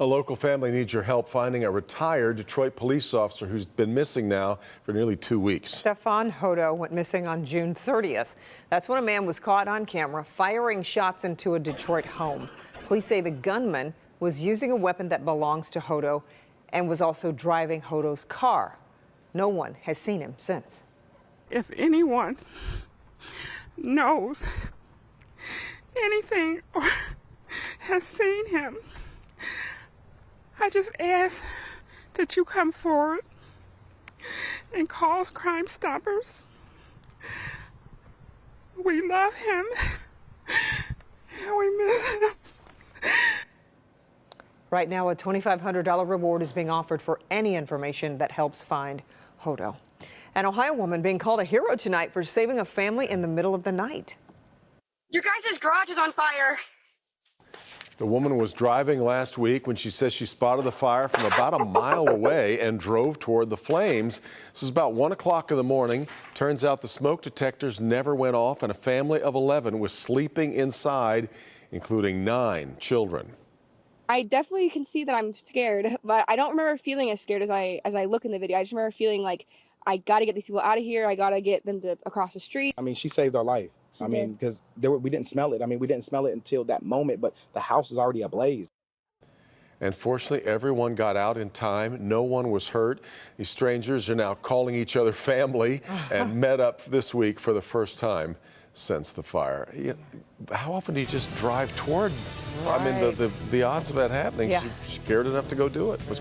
A local family needs your help finding a retired Detroit police officer who's been missing now for nearly two weeks. Stefan Hodo went missing on June 30th. That's when a man was caught on camera firing shots into a Detroit home. Police say the gunman was using a weapon that belongs to Hodo and was also driving Hodo's car. No one has seen him since. If anyone knows anything or has seen him, I just ask that you come forward and call Crime Stoppers. We love him and we miss him. Right now, a $2,500 reward is being offered for any information that helps find Hodo. An Ohio woman being called a hero tonight for saving a family in the middle of the night. Your guys' garage is on fire. The woman was driving last week when she says she spotted the fire from about a mile away and drove toward the flames. This is about 1 o'clock in the morning. Turns out the smoke detectors never went off, and a family of 11 was sleeping inside, including nine children. I definitely can see that I'm scared, but I don't remember feeling as scared as I as I look in the video. I just remember feeling like I got to get these people out of here. I got to get them to across the street. I mean, she saved our life. I mean, because there were, we didn't smell it. I mean, we didn't smell it until that moment, but the house was already ablaze. And fortunately, everyone got out in time. No one was hurt. These strangers are now calling each other family and met up this week for the first time since the fire. You know, how often do you just drive toward? I mean, the, the, the odds of that happening, Yeah. she's scared enough to go do it. Was